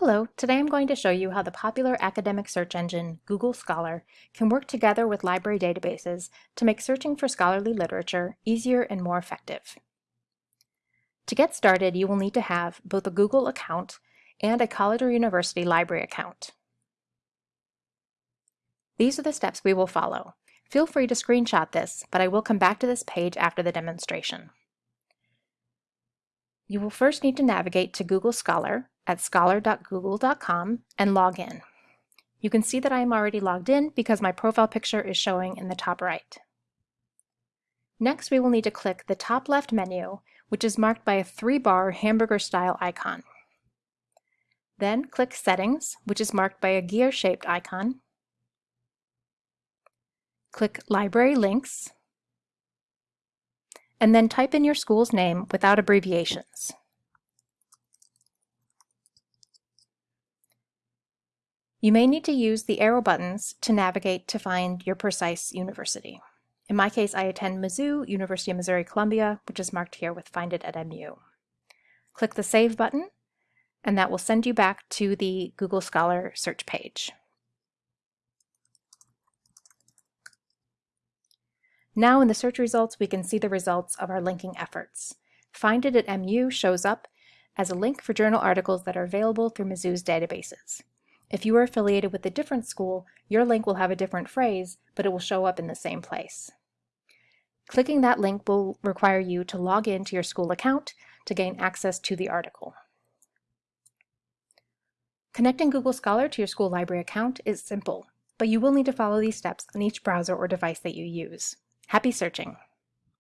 Hello, today I'm going to show you how the popular academic search engine Google Scholar can work together with library databases to make searching for scholarly literature easier and more effective. To get started, you will need to have both a Google account and a college or university library account. These are the steps we will follow. Feel free to screenshot this, but I will come back to this page after the demonstration. You will first need to navigate to Google Scholar at scholar.google.com and log in. You can see that I am already logged in because my profile picture is showing in the top right. Next, we will need to click the top left menu, which is marked by a three-bar hamburger-style icon. Then click Settings, which is marked by a gear-shaped icon. Click Library Links, and then type in your school's name without abbreviations. You may need to use the arrow buttons to navigate to find your precise university. In my case, I attend Mizzou, University of Missouri-Columbia, which is marked here with Find It at MU. Click the Save button, and that will send you back to the Google Scholar search page. Now in the search results, we can see the results of our linking efforts. Find It at MU shows up as a link for journal articles that are available through Mizzou's databases. If you are affiliated with a different school, your link will have a different phrase, but it will show up in the same place. Clicking that link will require you to log in to your school account to gain access to the article. Connecting Google Scholar to your school library account is simple, but you will need to follow these steps on each browser or device that you use. Happy searching!